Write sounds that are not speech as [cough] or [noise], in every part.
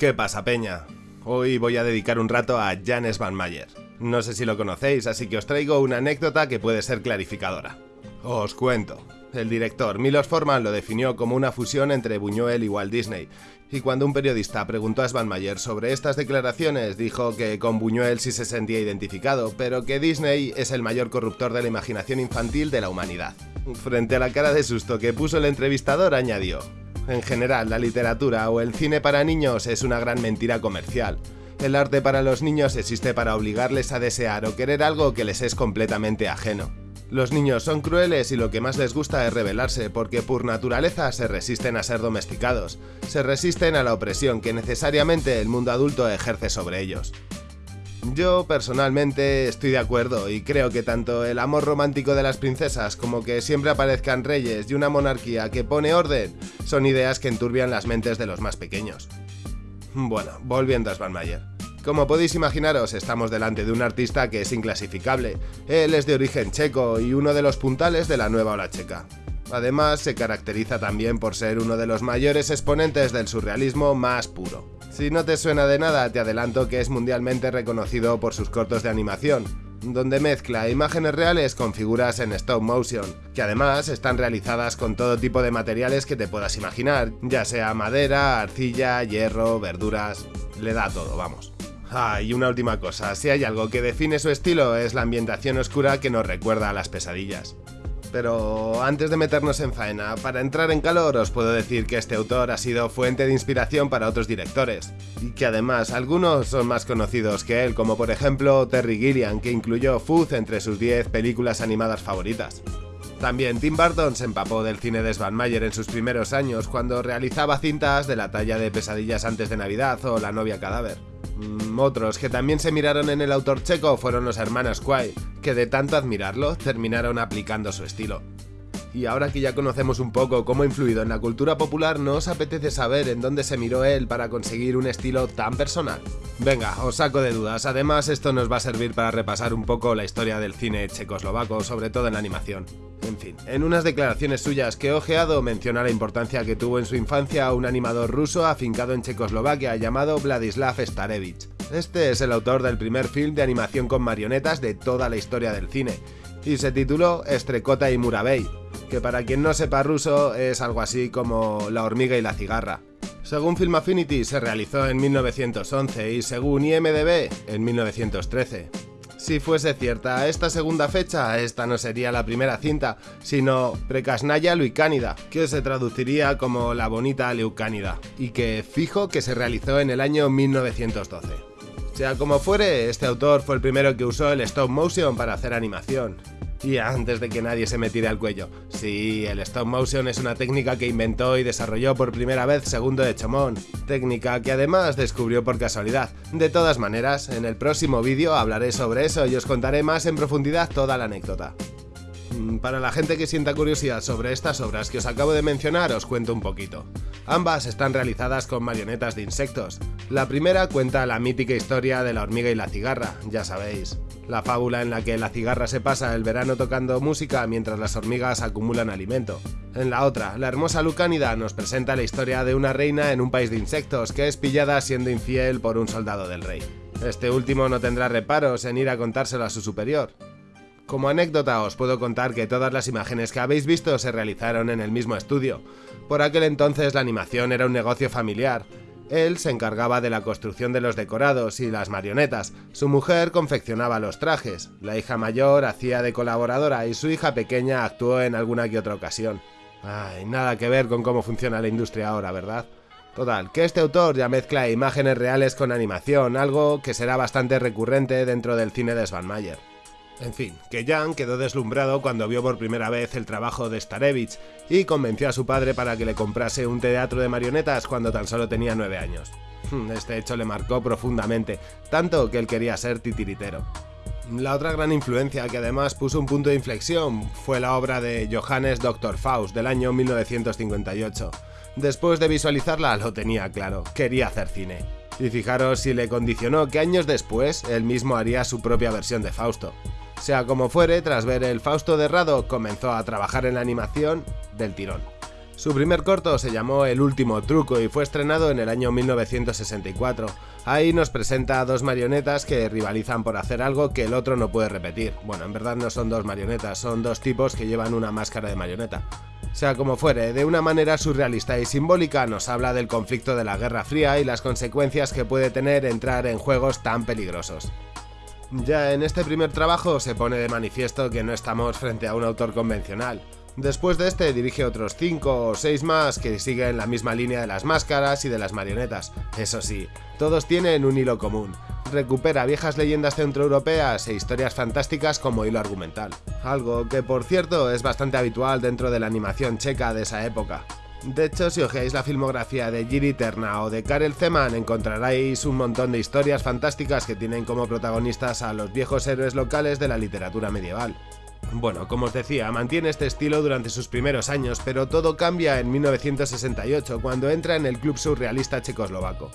¿Qué pasa, Peña? Hoy voy a dedicar un rato a Jan Van Mayer. No sé si lo conocéis, así que os traigo una anécdota que puede ser clarificadora. Os cuento. El director Milos Forman lo definió como una fusión entre Buñuel y Walt Disney, y cuando un periodista preguntó a Svanmayer sobre estas declaraciones, dijo que con Buñuel sí se sentía identificado, pero que Disney es el mayor corruptor de la imaginación infantil de la humanidad. Frente a la cara de susto que puso el entrevistador, añadió, en general, la literatura o el cine para niños es una gran mentira comercial. El arte para los niños existe para obligarles a desear o querer algo que les es completamente ajeno. Los niños son crueles y lo que más les gusta es rebelarse porque por naturaleza se resisten a ser domesticados, se resisten a la opresión que necesariamente el mundo adulto ejerce sobre ellos. Yo personalmente estoy de acuerdo y creo que tanto el amor romántico de las princesas como que siempre aparezcan reyes y una monarquía que pone orden son ideas que enturbian las mentes de los más pequeños. Bueno, volviendo a Svanmayer. Como podéis imaginaros, estamos delante de un artista que es inclasificable. Él es de origen checo y uno de los puntales de la nueva ola checa. Además, se caracteriza también por ser uno de los mayores exponentes del surrealismo más puro. Si no te suena de nada, te adelanto que es mundialmente reconocido por sus cortos de animación, donde mezcla imágenes reales con figuras en stop motion, que además están realizadas con todo tipo de materiales que te puedas imaginar, ya sea madera, arcilla, hierro, verduras, le da todo, vamos. Ah, y una última cosa, si hay algo que define su estilo es la ambientación oscura que nos recuerda a las pesadillas. Pero antes de meternos en faena, para entrar en calor os puedo decir que este autor ha sido fuente de inspiración para otros directores, y que además algunos son más conocidos que él, como por ejemplo Terry Gilliam, que incluyó Fuzz entre sus 10 películas animadas favoritas. También Tim Burton se empapó del cine de Svan Mayer en sus primeros años cuando realizaba cintas de la talla de Pesadillas antes de Navidad o La novia cadáver. Mm, otros que también se miraron en el autor checo fueron los hermanos Kwai, que de tanto admirarlo terminaron aplicando su estilo. Y ahora que ya conocemos un poco cómo ha influido en la cultura popular, ¿no os apetece saber en dónde se miró él para conseguir un estilo tan personal? Venga, os saco de dudas, además esto nos va a servir para repasar un poco la historia del cine checoslovaco, sobre todo en la animación. En fin, en unas declaraciones suyas que he ojeado menciona la importancia que tuvo en su infancia un animador ruso afincado en Checoslovaquia llamado Vladislav Starevich. Este es el autor del primer film de animación con marionetas de toda la historia del cine, y se tituló Estrecota y Muravey, que para quien no sepa ruso es algo así como La hormiga y la cigarra. Según Film Affinity se realizó en 1911 y según IMDB en 1913. Si fuese cierta esta segunda fecha, esta no sería la primera cinta, sino Precasnaya Leucánida, que se traduciría como La bonita Leucánida, y que fijo que se realizó en el año 1912. Sea como fuere, este autor fue el primero que usó el stop motion para hacer animación, y antes de que nadie se me tire al cuello. Sí, el stop motion es una técnica que inventó y desarrolló por primera vez Segundo de Chomón, técnica que además descubrió por casualidad. De todas maneras, en el próximo vídeo hablaré sobre eso y os contaré más en profundidad toda la anécdota. Mm, para la gente que sienta curiosidad sobre estas obras que os acabo de mencionar, os cuento un poquito. Ambas están realizadas con marionetas de insectos. La primera cuenta la mítica historia de la hormiga y la cigarra, ya sabéis. La fábula en la que la cigarra se pasa el verano tocando música mientras las hormigas acumulan alimento. En la otra, la hermosa Lucánida nos presenta la historia de una reina en un país de insectos que es pillada siendo infiel por un soldado del rey. Este último no tendrá reparos en ir a contárselo a su superior, como anécdota os puedo contar que todas las imágenes que habéis visto se realizaron en el mismo estudio. Por aquel entonces la animación era un negocio familiar. Él se encargaba de la construcción de los decorados y las marionetas, su mujer confeccionaba los trajes, la hija mayor hacía de colaboradora y su hija pequeña actuó en alguna que otra ocasión. Ay, nada que ver con cómo funciona la industria ahora, ¿verdad? Total, que este autor ya mezcla imágenes reales con animación, algo que será bastante recurrente dentro del cine de Svanmayer. En fin, que Jan quedó deslumbrado cuando vio por primera vez el trabajo de Starevich y convenció a su padre para que le comprase un teatro de marionetas cuando tan solo tenía 9 años. Hmm, este hecho le marcó profundamente, tanto que él quería ser titiritero. La otra gran influencia que además puso un punto de inflexión fue la obra de Johannes Dr. Faust del año 1958. Después de visualizarla lo tenía claro, quería hacer cine. Y fijaros si le condicionó que años después él mismo haría su propia versión de Fausto. Sea como fuere, tras ver el Fausto de Rado, comenzó a trabajar en la animación del tirón. Su primer corto se llamó El último truco y fue estrenado en el año 1964. Ahí nos presenta a dos marionetas que rivalizan por hacer algo que el otro no puede repetir. Bueno, en verdad no son dos marionetas, son dos tipos que llevan una máscara de marioneta. Sea como fuere, de una manera surrealista y simbólica nos habla del conflicto de la Guerra Fría y las consecuencias que puede tener entrar en juegos tan peligrosos. Ya en este primer trabajo se pone de manifiesto que no estamos frente a un autor convencional. Después de este dirige otros 5 o 6 más que siguen la misma línea de las máscaras y de las marionetas. Eso sí, todos tienen un hilo común. Recupera viejas leyendas centroeuropeas e historias fantásticas como hilo argumental. Algo que por cierto es bastante habitual dentro de la animación checa de esa época. De hecho, si ojeáis la filmografía de Giri Terna o de Karel Zeman, encontraréis un montón de historias fantásticas que tienen como protagonistas a los viejos héroes locales de la literatura medieval. Bueno, como os decía, mantiene este estilo durante sus primeros años, pero todo cambia en 1968, cuando entra en el club surrealista checoslovaco.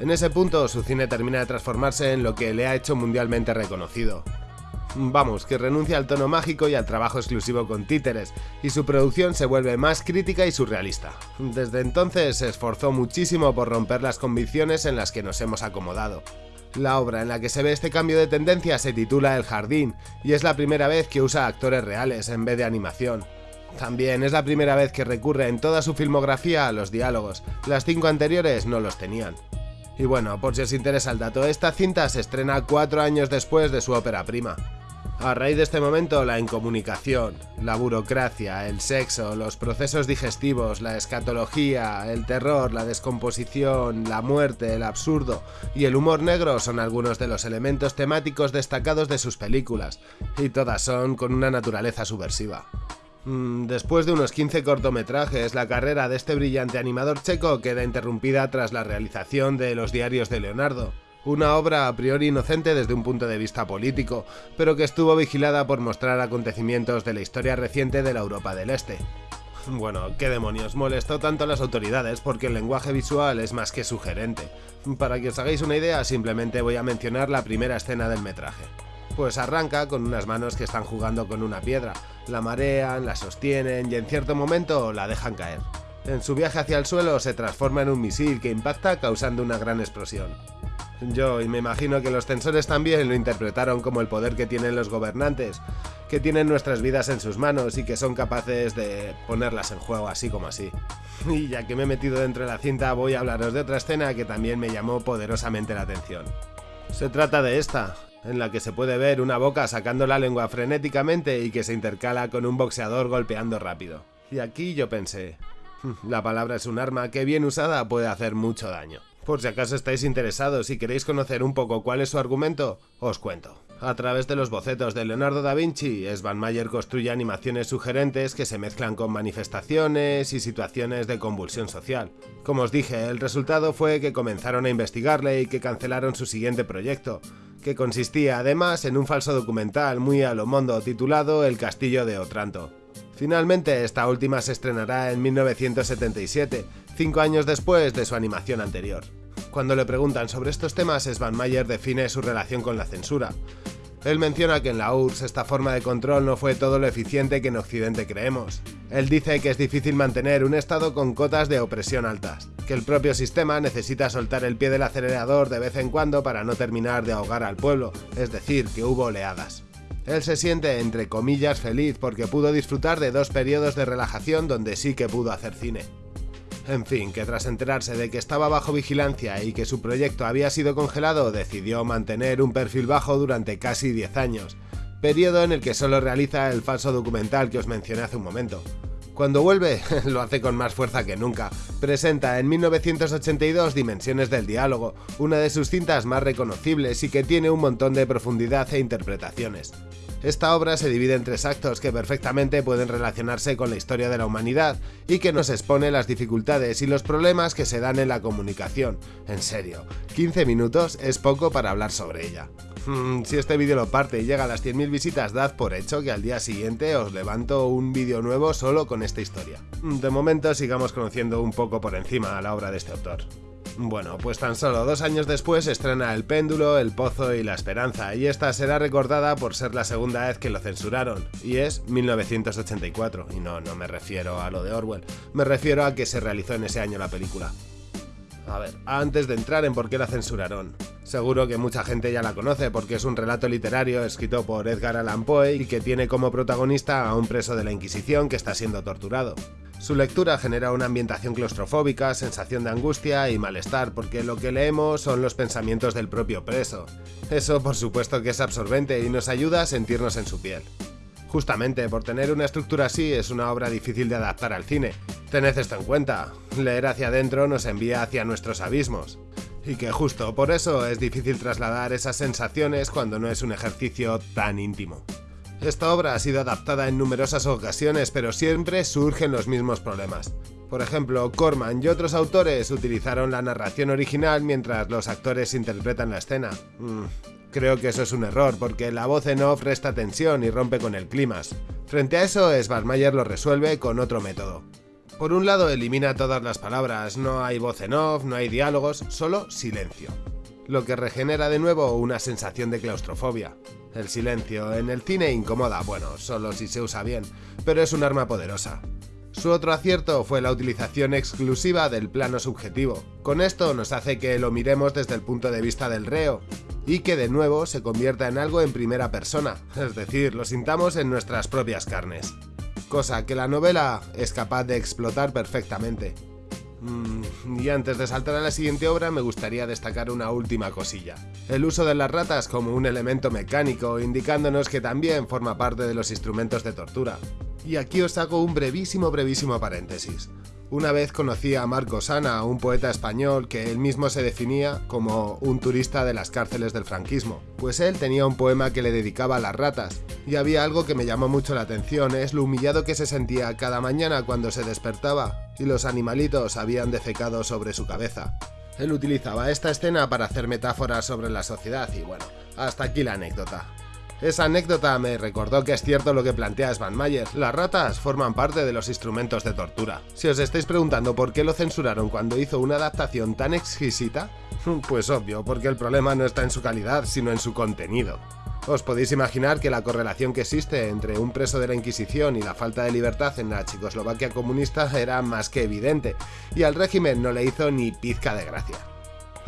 En ese punto, su cine termina de transformarse en lo que le ha hecho mundialmente reconocido. Vamos, que renuncia al tono mágico y al trabajo exclusivo con títeres, y su producción se vuelve más crítica y surrealista. Desde entonces se esforzó muchísimo por romper las convicciones en las que nos hemos acomodado. La obra en la que se ve este cambio de tendencia se titula El Jardín, y es la primera vez que usa actores reales en vez de animación. También es la primera vez que recurre en toda su filmografía a los diálogos, las cinco anteriores no los tenían. Y bueno, por si os interesa el dato, esta cinta se estrena cuatro años después de su ópera prima. A raíz de este momento, la incomunicación, la burocracia, el sexo, los procesos digestivos, la escatología, el terror, la descomposición, la muerte, el absurdo y el humor negro son algunos de los elementos temáticos destacados de sus películas, y todas son con una naturaleza subversiva. Mm, después de unos 15 cortometrajes, la carrera de este brillante animador checo queda interrumpida tras la realización de Los diarios de Leonardo, una obra a priori inocente desde un punto de vista político, pero que estuvo vigilada por mostrar acontecimientos de la historia reciente de la Europa del Este. [laughs] Bueno, qué demonios, molestó tanto a las autoridades porque el lenguaje visual es más que sugerente. Para que os hagáis una idea, simplemente voy a mencionar la primera escena del metraje. Pues arranca con unas manos que están jugando con una piedra, la marean, la sostienen y en cierto momento la dejan caer. En su viaje hacia el suelo se transforma en un misil que impacta causando una gran explosión. Yo, y me imagino que los censores también lo interpretaron como el poder que tienen los gobernantes, que tienen nuestras vidas en sus manos y que son capaces de ponerlas en juego así como así. [laughs] Y ya que me he metido dentro de la cinta, voy a hablaros de otra escena que también me llamó poderosamente la atención. Se trata de esta, en la que se puede ver una boca sacando la lengua frenéticamente y que se intercala con un boxeador golpeando rápido. Y aquí yo pensé, hmm, la palabra es un arma que bien usada puede hacer mucho daño. Por si acaso estáis interesados y queréis conocer un poco cuál es su argumento, os cuento. A través de los bocetos de Leonardo da Vinci, Svan Mayer construye animaciones sugerentes que se mezclan con manifestaciones y situaciones de convulsión social. Como os dije, el resultado fue que comenzaron a investigarle y que cancelaron su siguiente proyecto, que consistía además en un falso documental muy a lo mondo titulado El Castillo de Otranto. Finalmente, esta última se estrenará en 1977, cinco años después de su animación anterior. Cuando le preguntan sobre estos temas, Svan Mayer define su relación con la censura. Él menciona que en la URSS esta forma de control no fue todo lo eficiente que en Occidente creemos. Él dice que es difícil mantener un estado con cotas de opresión altas, que el propio sistema necesita soltar el pie del acelerador de vez en cuando para no terminar de ahogar al pueblo, es decir, que hubo oleadas. Él se siente entre comillas feliz porque pudo disfrutar de dos periodos de relajación donde sí que pudo hacer cine. En fin, que tras enterarse de que estaba bajo vigilancia y que su proyecto había sido congelado, decidió mantener un perfil bajo durante casi 10 años, periodo en el que solo realiza el falso documental que os mencioné hace un momento. Cuando vuelve, [laughs] lo hace con más fuerza que nunca. Presenta en 1982 Dimensiones del Diálogo, una de sus cintas más reconocibles y que tiene un montón de profundidad e interpretaciones. Esta obra se divide en tres actos que perfectamente pueden relacionarse con la historia de la humanidad y que nos expone las dificultades y los problemas que se dan en la comunicación. En serio, 15 minutos es poco para hablar sobre ella. Mm, si este vídeo lo parte y llega a las 100.000 visitas, dad por hecho que al día siguiente os levanto un vídeo nuevo solo con esta historia. De momento sigamos conociendo un poco por encima a la obra de este autor. Bueno, pues tan solo dos años después estrena El péndulo, El pozo y La esperanza, y esta será recordada por ser la segunda vez que lo censuraron, y es 1984, y no, no me refiero a lo de Orwell, me refiero a que se realizó en ese año la película. A ver, antes de entrar en por qué la censuraron, seguro que mucha gente ya la conoce porque es un relato literario escrito por Edgar Allan Poe y que tiene como protagonista a un preso de la Inquisición que está siendo torturado. Su lectura genera una ambientación claustrofóbica, sensación de angustia y malestar, porque lo que leemos son los pensamientos del propio preso. Eso por supuesto que es absorbente y nos ayuda a sentirnos en su piel. Justamente por tener una estructura así es una obra difícil de adaptar al cine. Tened esto en cuenta, leer hacia adentro nos envía hacia nuestros abismos. Y que justo por eso es difícil trasladar esas sensaciones cuando no es un ejercicio tan íntimo. Esta obra ha sido adaptada en numerosas ocasiones, pero siempre surgen los mismos problemas. Por ejemplo, Corman y otros autores utilizaron la narración original mientras los actores interpretan la escena. Mm, creo que eso es un error, porque la voz en off resta tensión y rompe con el climas. Frente a eso, Sbarmayer lo resuelve con otro método. Por un lado, elimina todas las palabras, no hay voz en off, no hay diálogos, solo silencio lo que regenera de nuevo una sensación de claustrofobia. El silencio en el cine incomoda, bueno, solo si se usa bien, pero es un arma poderosa. Su otro acierto fue la utilización exclusiva del plano subjetivo. Con esto nos hace que lo miremos desde el punto de vista del reo, y que de nuevo se convierta en algo en primera persona, es decir, lo sintamos en nuestras propias carnes. Cosa que la novela es capaz de explotar perfectamente. Mm, y antes de saltar a la siguiente obra me gustaría destacar una última cosilla. El uso de las ratas como un elemento mecánico, indicándonos que también forma parte de los instrumentos de tortura. Y aquí os hago un brevísimo brevísimo paréntesis. Una vez conocí a Marco Sana, un poeta español que él mismo se definía como un turista de las cárceles del franquismo, pues él tenía un poema que le dedicaba a las ratas, y había algo que me llamó mucho la atención, es lo humillado que se sentía cada mañana cuando se despertaba y los animalitos habían defecado sobre su cabeza. Él utilizaba esta escena para hacer metáforas sobre la sociedad y bueno, hasta aquí la anécdota. Esa anécdota me recordó que es cierto lo que plantea Svan Mayer, las ratas forman parte de los instrumentos de tortura. Si os estáis preguntando por qué lo censuraron cuando hizo una adaptación tan exquisita, [laughs] pues obvio, porque el problema no está en su calidad, sino en su contenido. Os podéis imaginar que la correlación que existe entre un preso de la Inquisición y la falta de libertad en la Checoslovaquia comunista era más que evidente, y al régimen no le hizo ni pizca de gracia.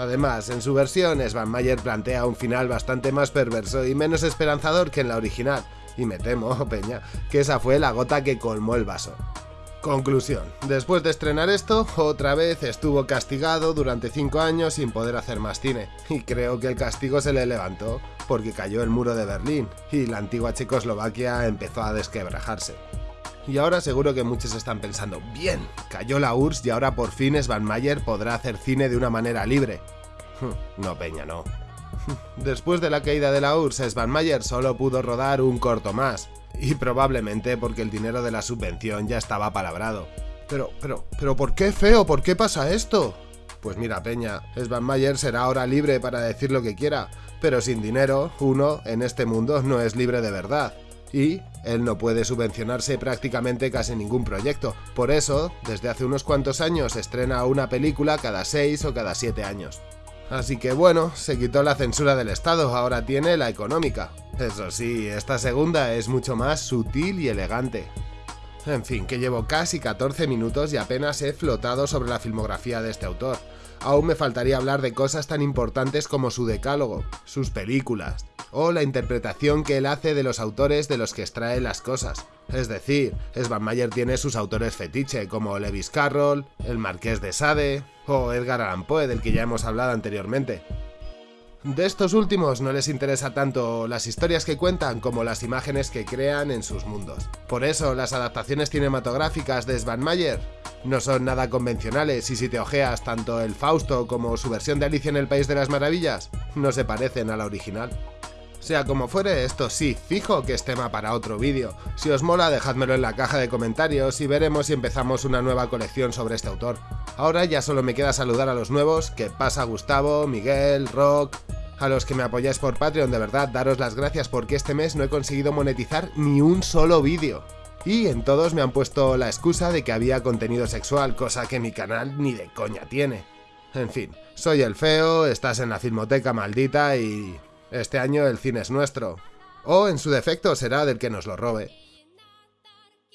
Además, en su versión, Svan Mayer plantea un final bastante más perverso y menos esperanzador que en la original, y me temo, [laughs] Peña, que esa fue la gota que colmó el vaso. Conclusión. Después de estrenar esto, otra vez estuvo castigado durante 5 años sin poder hacer más cine. Y creo que el castigo se le levantó porque cayó el muro de Berlín y la antigua Checoslovaquia empezó a desquebrajarse. Y ahora seguro que muchos están pensando, bien, cayó la URSS y ahora por fin Svan Mayer podrá hacer cine de una manera libre. No, Peña, no. Después de la caída de la URSS, Svan Mayer solo pudo rodar un corto más, y probablemente porque el dinero de la subvención ya estaba palabrado. Pero, pero, pero, ¿por qué feo? ¿Por qué pasa esto? Pues mira, Peña, Svan Mayer será ahora libre para decir lo que quiera, pero sin dinero, uno en este mundo no es libre de verdad y él no puede subvencionarse prácticamente casi ningún proyecto. Por eso, desde hace unos cuantos años estrena una película cada 6 o cada 7 años. Así que bueno, se quitó la censura del Estado, ahora tiene la económica. Eso sí, esta segunda es mucho más sutil y elegante. En fin, que llevo casi 14 minutos y apenas he flotado sobre la filmografía de este autor. Aún me faltaría hablar de cosas tan importantes como su decálogo, sus películas, o la interpretación que él hace de los autores de los que extrae las cosas. Es decir, Svan Mayer tiene sus autores fetiche, como Lewis Carroll, el Marqués de Sade o Edgar Allan Poe, del que ya hemos hablado anteriormente. De estos últimos no les interesa tanto las historias que cuentan como las imágenes que crean en sus mundos. Por eso las adaptaciones cinematográficas de Svan Mayer no son nada convencionales y si te ojeas tanto el Fausto como su versión de Alicia en el País de las Maravillas, no se parecen a la original. Sea como fuere, esto sí, fijo que es tema para otro vídeo. Si os mola, dejádmelo en la caja de comentarios y veremos si empezamos una nueva colección sobre este autor. Ahora ya solo me queda saludar a los nuevos, que pasa Gustavo, Miguel, Rock... A los que me apoyáis por Patreon, de verdad, daros las gracias porque este mes no he conseguido monetizar ni un solo vídeo. Y en todos me han puesto la excusa de que había contenido sexual, cosa que mi canal ni de coña tiene. En fin, soy el feo, estás en la filmoteca maldita y... Este año el cine es nuestro. O, en su defecto, será del que nos lo robe.